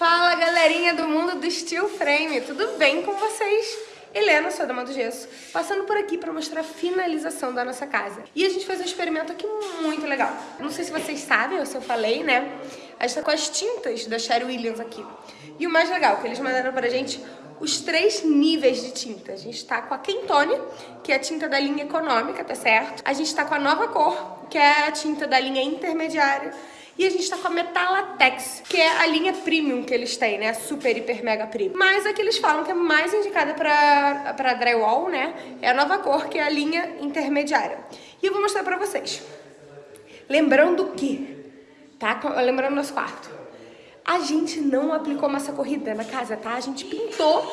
Fala galerinha do mundo do Steel Frame, tudo bem com vocês? Helena, sou a Dama do Gesso, passando por aqui para mostrar a finalização da nossa casa. E a gente fez um experimento aqui muito legal. Não sei se vocês sabem ou se eu falei, né? A gente tá com as tintas da Sherry Williams aqui. E o mais legal, que eles mandaram pra gente os três níveis de tinta. A gente tá com a Kentone, que é a tinta da linha econômica, tá certo? A gente tá com a nova cor, que é a tinta da linha intermediária. E a gente tá com a Metalatex, que é a linha premium que eles têm, né? Super, hiper, mega premium. Mas a que eles falam que é mais indicada pra, pra drywall, né? É a nova cor, que é a linha intermediária. E eu vou mostrar pra vocês. Lembrando que, tá? Lembrando nosso quarto. A gente não aplicou massa corrida na casa, tá? A gente pintou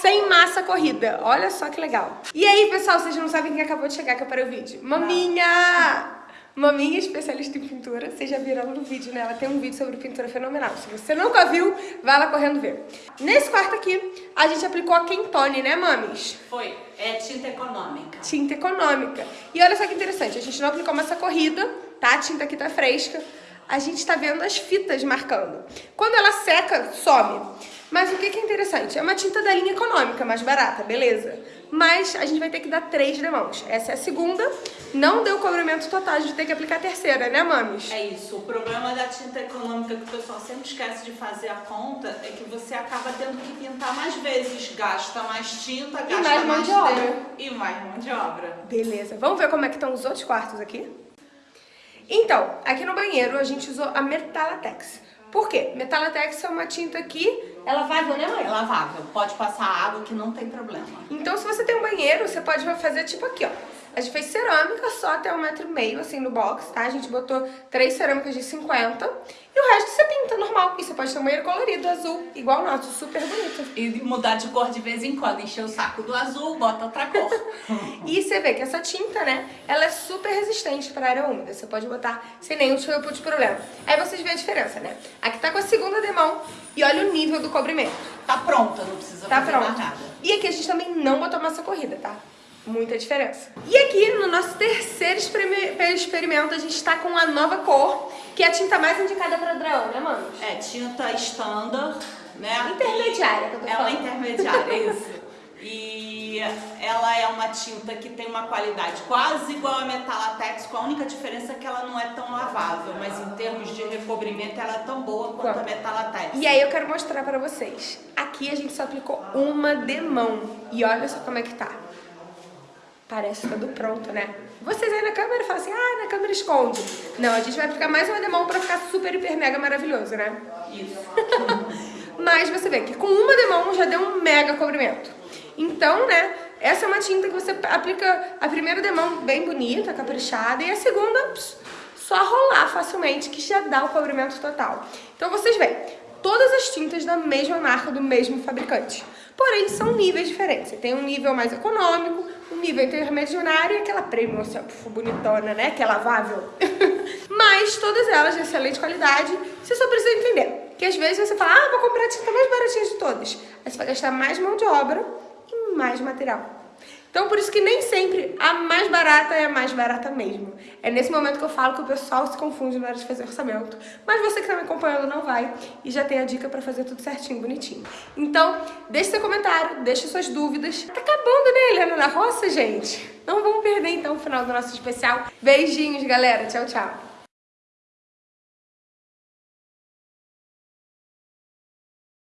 sem massa corrida. Olha só que legal. E aí, pessoal, vocês não sabem quem acabou de chegar que eu parei o vídeo. Maminha! Maminha especialista em pintura, vocês já viram no vídeo, né? Ela tem um vídeo sobre pintura fenomenal. Se você nunca viu, vai lá correndo ver. Nesse quarto aqui, a gente aplicou a Kentone, né, mames? Foi. É tinta econômica. Tinta econômica. E olha só que interessante, a gente não aplicou massa corrida, tá? A tinta aqui tá fresca. A gente tá vendo as fitas marcando. Quando ela seca, some. Mas o que, que é interessante? É uma tinta da linha econômica, mais barata, beleza? Mas a gente vai ter que dar três demãos. Essa é a segunda. Não deu cobrimento total, a gente tem que aplicar a terceira, né, mames? É isso. O problema da tinta econômica que o pessoal sempre esquece de fazer a conta é que você acaba tendo que pintar mais vezes. Gasta mais tinta, gasta e mais mão de obra. E mais mão de obra. Beleza. Vamos ver como é que estão os outros quartos aqui? Então, aqui no banheiro a gente usou a Metalatex. Por quê? Metalatex é uma tinta que é lavável, né mãe? É lavável. Pode passar água que não tem problema. Então se você tem um banheiro, você pode fazer tipo aqui, ó. A gente fez cerâmica só até um metro e meio, assim, no box, tá? A gente botou três cerâmicas de 50 e o resto você pinta normal. E você pode ter um banheiro colorido, azul, igual o nosso, super bonito. E mudar de cor de vez em quando, encher o saco do azul, bota outra cor. e você vê que essa tinta, né, ela é super resistente pra área úmida. Você pode botar sem nenhum tipo de problema. Aí vocês veem a diferença, né? Aqui tá com a segunda demão e olha o nível do cobrimento. Tá pronta, não precisa tá fazer pronto. mais nada. E aqui a gente também não botou massa corrida, tá? Muita diferença. E aqui, no nosso terceiro experimento, a gente tá com a nova cor, que é a tinta mais indicada para dragão, né, mano? É, tinta standard, né? Intermediária, que eu tô Ela é falando. intermediária, isso. E ela é uma tinta que tem uma qualidade quase igual a Metalatex, com a única diferença é que ela não é tão lavável, mas em termos de recobrimento ela é tão boa quanto a Metalatex. E aí eu quero mostrar pra vocês. Aqui a gente só aplicou uma demão. E olha só como é que tá. Parece tudo pronto, né? Vocês aí na câmera falam assim, ah, na câmera esconde. Não, a gente vai aplicar mais uma demão pra ficar super, hiper, mega maravilhoso, né? Isso. Mas você vê que com uma demão já deu um mega cobrimento. Então, né, essa é uma tinta que você aplica a primeira demão bem bonita, caprichada, e a segunda, pss, só rolar facilmente, que já dá o cobrimento total. Então vocês veem, todas as tintas da mesma marca, do mesmo fabricante. Porém, são níveis diferentes. Você tem um nível mais econômico, um nível intermediário e aquela premium, bonitona, né, que é lavável. Mas todas elas de excelente qualidade, você só precisa entender. Que às vezes você fala, ah, vou comprar a tinta mais baratinha de todas. Aí você vai gastar mais mão de obra e mais material. Então, por isso que nem sempre a mais barata é a mais barata mesmo. É nesse momento que eu falo que o pessoal se confunde na hora de fazer orçamento. Mas você que está me acompanhando não vai e já tem a dica para fazer tudo certinho, bonitinho. Então, deixe seu comentário, deixe suas dúvidas. Tá acabando, né, Helena, na roça, gente? Não vamos perder, então, o final do nosso especial. Beijinhos, galera. Tchau, tchau.